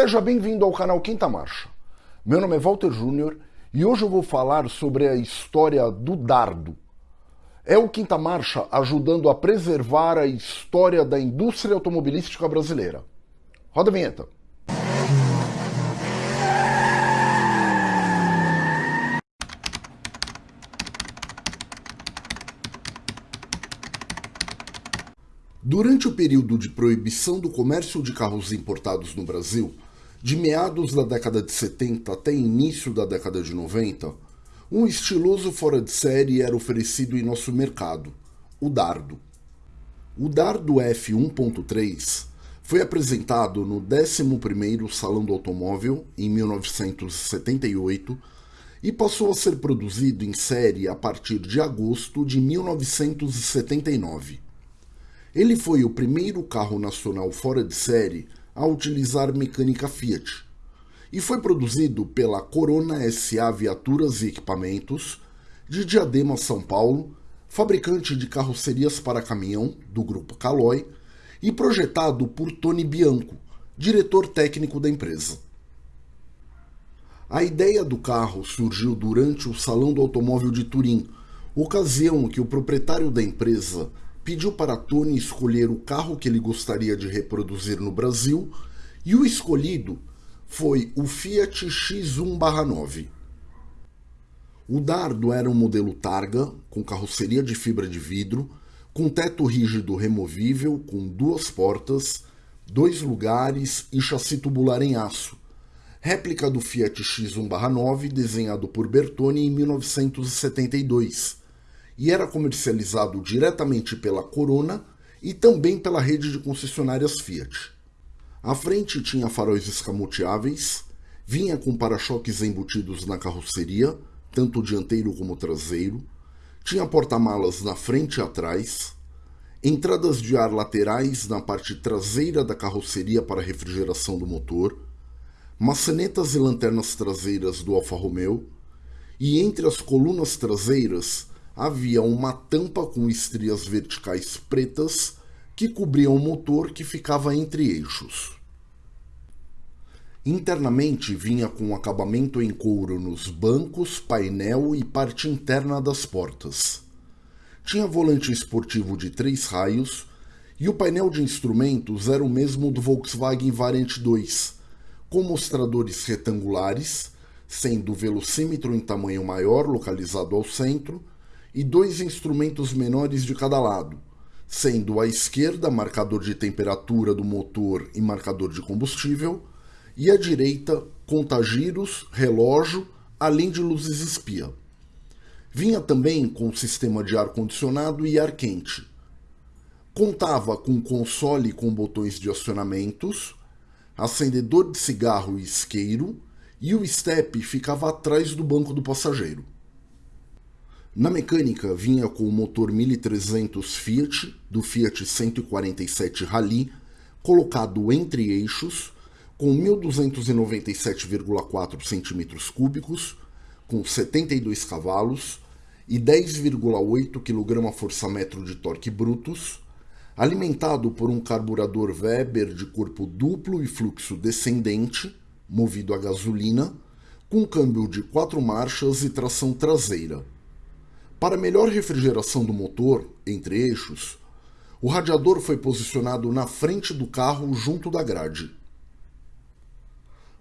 Seja bem-vindo ao canal Quinta Marcha. Meu nome é Walter Júnior e hoje eu vou falar sobre a história do dardo. É o Quinta Marcha ajudando a preservar a história da indústria automobilística brasileira. Roda a vinheta. Durante o período de proibição do comércio de carros importados no Brasil, de meados da década de 70 até início da década de 90, um estiloso fora de série era oferecido em nosso mercado, o Dardo. O Dardo F1.3 foi apresentado no 11º Salão do Automóvel em 1978 e passou a ser produzido em série a partir de agosto de 1979. Ele foi o primeiro carro nacional fora de série a utilizar mecânica Fiat e foi produzido pela Corona SA Viaturas e Equipamentos de Diadema, São Paulo, fabricante de carrocerias para caminhão do grupo Caloi e projetado por Tony Bianco, diretor técnico da empresa. A ideia do carro surgiu durante o Salão do Automóvel de Turim, ocasião que o proprietário da empresa pediu para Tony escolher o carro que ele gostaria de reproduzir no Brasil e o escolhido foi o Fiat X1-9. O Dardo era um modelo Targa, com carroceria de fibra de vidro, com teto rígido removível, com duas portas, dois lugares e chassi tubular em aço, réplica do Fiat X1-9 desenhado por Bertone em 1972, e era comercializado diretamente pela Corona e também pela rede de concessionárias Fiat. A frente tinha faróis escamoteáveis, vinha com para-choques embutidos na carroceria, tanto dianteiro como traseiro, tinha porta-malas na frente e atrás, entradas de ar laterais na parte traseira da carroceria para refrigeração do motor, maçanetas e lanternas traseiras do Alfa Romeo, e entre as colunas traseiras havia uma tampa com estrias verticais pretas que cobriam o motor que ficava entre eixos. Internamente vinha com acabamento em couro nos bancos, painel e parte interna das portas. Tinha volante esportivo de três raios e o painel de instrumentos era o mesmo do Volkswagen Variant 2, com mostradores retangulares, sendo o velocímetro em tamanho maior localizado ao centro e dois instrumentos menores de cada lado, sendo à esquerda marcador de temperatura do motor e marcador de combustível, e à direita contagiros, relógio, além de luzes espia. Vinha também com sistema de ar-condicionado e ar quente. Contava com console com botões de acionamentos, acendedor de cigarro e isqueiro, e o step ficava atrás do banco do passageiro. Na mecânica, vinha com o motor 1300 Fiat, do Fiat 147 Rally, colocado entre eixos, com 1.297,4 cm3, com 72 cavalos e 10,8 kgfm de torque brutos, alimentado por um carburador Weber de corpo duplo e fluxo descendente, movido a gasolina, com câmbio de quatro marchas e tração traseira. Para melhor refrigeração do motor, entre eixos, o radiador foi posicionado na frente do carro junto da grade.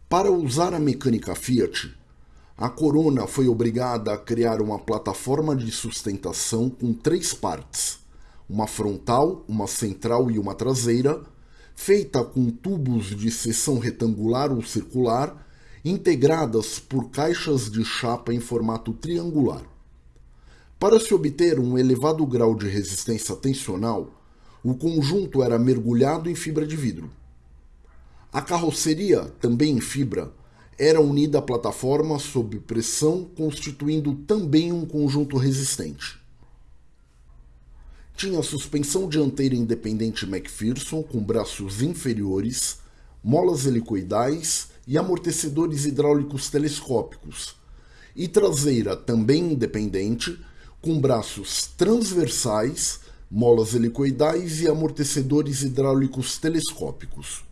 Para usar a mecânica Fiat, a Corona foi obrigada a criar uma plataforma de sustentação com três partes, uma frontal, uma central e uma traseira, feita com tubos de seção retangular ou circular, integradas por caixas de chapa em formato triangular. Para se obter um elevado grau de resistência tensional, o conjunto era mergulhado em fibra de vidro. A carroceria, também em fibra, era unida à plataforma sob pressão, constituindo também um conjunto resistente. Tinha suspensão dianteira independente McPherson com braços inferiores, molas helicoidais e amortecedores hidráulicos telescópicos, e traseira também independente, com braços transversais, molas helicoidais e amortecedores hidráulicos telescópicos.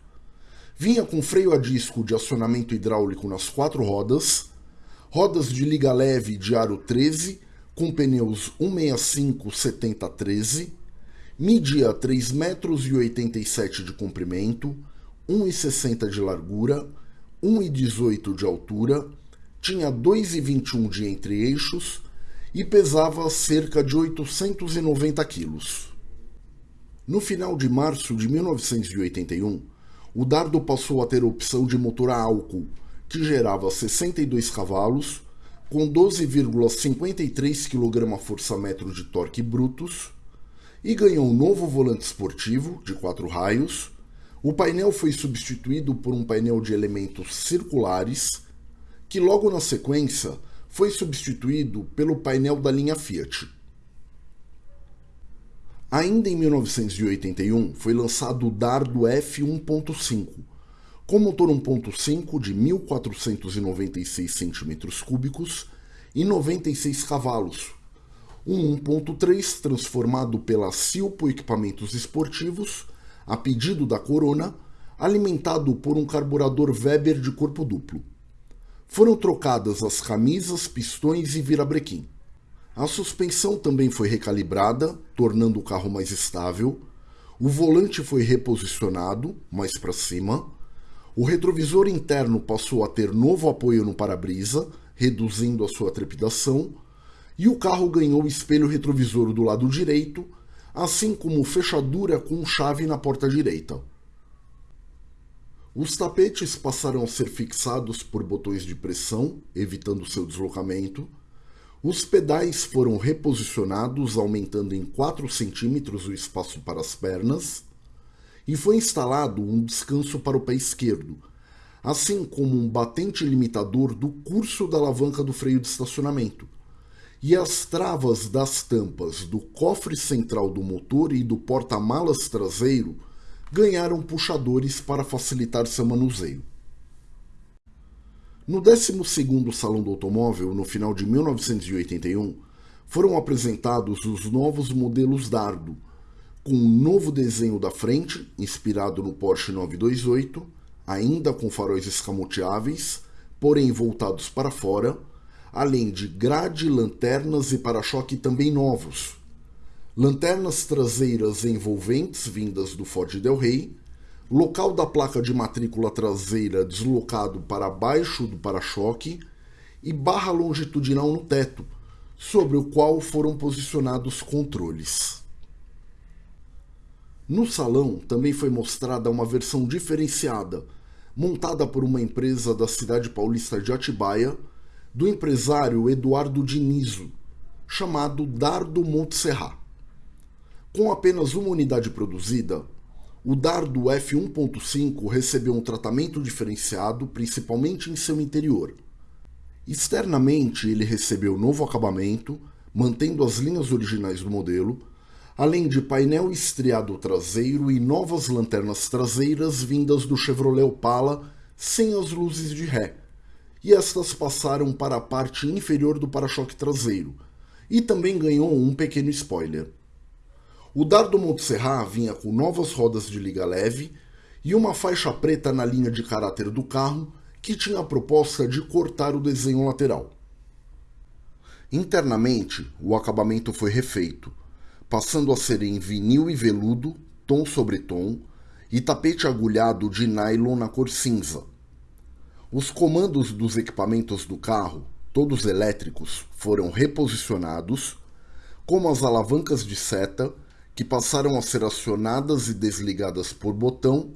Vinha com freio a disco de acionamento hidráulico nas quatro rodas, rodas de liga leve de aro 13 com pneus 165-70-13, media 3,87 metros de comprimento, 1,60 de largura, 1,18 de altura, tinha 2,21 de entre-eixos e pesava cerca de 890 quilos. No final de março de 1981, o Dardo passou a ter opção de motor a álcool, que gerava 62 cavalos, com 12,53 kgfm de torque brutos, e ganhou um novo volante esportivo de quatro raios. O painel foi substituído por um painel de elementos circulares, que logo na sequência foi substituído pelo painel da linha Fiat. Ainda em 1981 foi lançado o Dardo F1.5, com motor 1.5 de 1.496 cm3 e 96 cavalos, um 1.3 transformado pela Silpo Equipamentos Esportivos, a pedido da Corona, alimentado por um carburador Weber de corpo duplo. Foram trocadas as camisas, pistões e virabrequim. A suspensão também foi recalibrada, tornando o carro mais estável. O volante foi reposicionado, mais para cima. O retrovisor interno passou a ter novo apoio no para-brisa, reduzindo a sua trepidação. E o carro ganhou espelho retrovisor do lado direito, assim como fechadura com chave na porta direita. Os tapetes passaram a ser fixados por botões de pressão, evitando seu deslocamento. Os pedais foram reposicionados, aumentando em 4 centímetros o espaço para as pernas, e foi instalado um descanso para o pé esquerdo, assim como um batente limitador do curso da alavanca do freio de estacionamento. E as travas das tampas do cofre central do motor e do porta-malas traseiro ganharam puxadores para facilitar seu manuseio. No 12º Salão do Automóvel, no final de 1981, foram apresentados os novos modelos Dardo, com um novo desenho da frente, inspirado no Porsche 928, ainda com faróis escamoteáveis, porém voltados para fora, além de grade, lanternas e para-choque também novos, lanternas traseiras envolventes vindas do Ford Del Rey, local da placa de matrícula traseira deslocado para baixo do para-choque e barra longitudinal no teto, sobre o qual foram posicionados controles. No salão também foi mostrada uma versão diferenciada, montada por uma empresa da cidade paulista de Atibaia, do empresário Eduardo Dinizo, chamado Dardo Montserrat. Com apenas uma unidade produzida, o dardo F1.5 recebeu um tratamento diferenciado, principalmente em seu interior. Externamente, ele recebeu novo acabamento, mantendo as linhas originais do modelo, além de painel estriado traseiro e novas lanternas traseiras vindas do Chevrolet Opala sem as luzes de ré, e estas passaram para a parte inferior do para-choque traseiro, e também ganhou um pequeno spoiler. O Dardo Montserrat vinha com novas rodas de liga leve e uma faixa preta na linha de caráter do carro que tinha a proposta de cortar o desenho lateral. Internamente, o acabamento foi refeito, passando a ser em vinil e veludo, tom sobre tom, e tapete agulhado de nylon na cor cinza. Os comandos dos equipamentos do carro, todos elétricos, foram reposicionados, como as alavancas de seta que passaram a ser acionadas e desligadas por botão,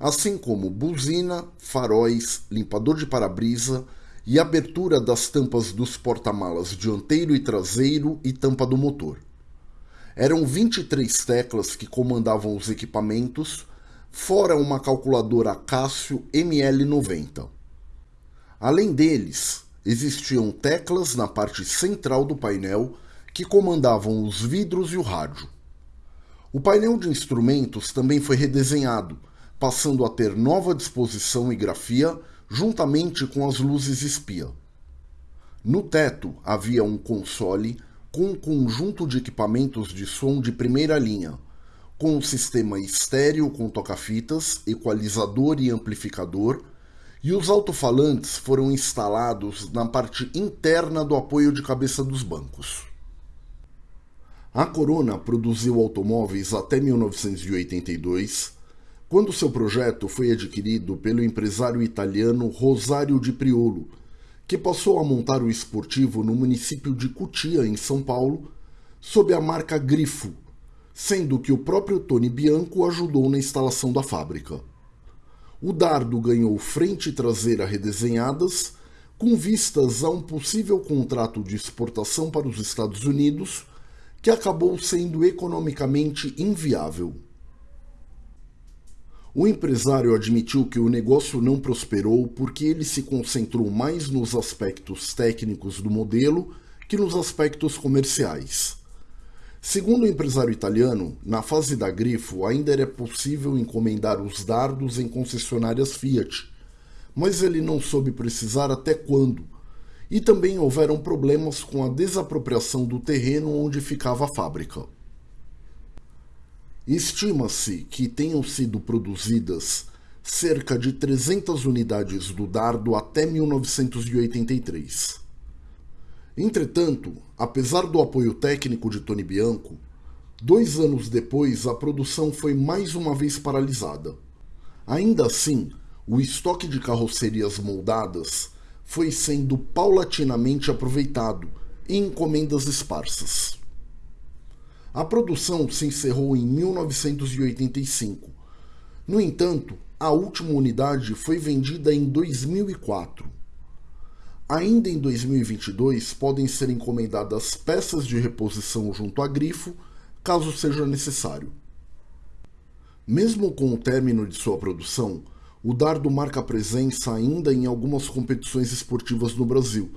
assim como buzina, faróis, limpador de para-brisa e abertura das tampas dos porta-malas dianteiro e traseiro e tampa do motor. Eram 23 teclas que comandavam os equipamentos, fora uma calculadora Casio ML90. Além deles, existiam teclas na parte central do painel que comandavam os vidros e o rádio. O painel de instrumentos também foi redesenhado, passando a ter nova disposição e grafia juntamente com as luzes espia. No teto havia um console com um conjunto de equipamentos de som de primeira linha, com um sistema estéreo com toca-fitas, equalizador e amplificador, e os alto-falantes foram instalados na parte interna do apoio de cabeça dos bancos. A Corona produziu automóveis até 1982, quando seu projeto foi adquirido pelo empresário italiano Rosario di Priolo, que passou a montar o esportivo no município de Cutia, em São Paulo, sob a marca Grifo, sendo que o próprio Tony Bianco ajudou na instalação da fábrica. O dardo ganhou frente e traseira redesenhadas, com vistas a um possível contrato de exportação para os Estados Unidos que acabou sendo economicamente inviável. O empresário admitiu que o negócio não prosperou porque ele se concentrou mais nos aspectos técnicos do modelo que nos aspectos comerciais. Segundo o empresário italiano, na fase da Grifo ainda era possível encomendar os dardos em concessionárias Fiat, mas ele não soube precisar até quando, e também houveram problemas com a desapropriação do terreno onde ficava a fábrica. Estima-se que tenham sido produzidas cerca de 300 unidades do dardo até 1983. Entretanto, apesar do apoio técnico de Tony Bianco, dois anos depois a produção foi mais uma vez paralisada. Ainda assim, o estoque de carrocerias moldadas foi sendo paulatinamente aproveitado em encomendas esparsas. A produção se encerrou em 1985. No entanto, a última unidade foi vendida em 2004. Ainda em 2022 podem ser encomendadas peças de reposição junto a grifo, caso seja necessário. Mesmo com o término de sua produção, o dardo marca presença ainda em algumas competições esportivas no Brasil,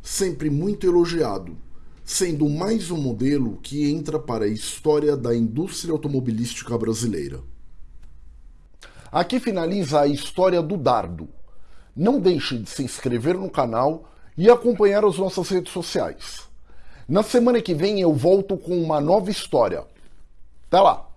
sempre muito elogiado, sendo mais um modelo que entra para a história da indústria automobilística brasileira. Aqui finaliza a história do dardo. Não deixe de se inscrever no canal e acompanhar as nossas redes sociais. Na semana que vem eu volto com uma nova história. Até lá!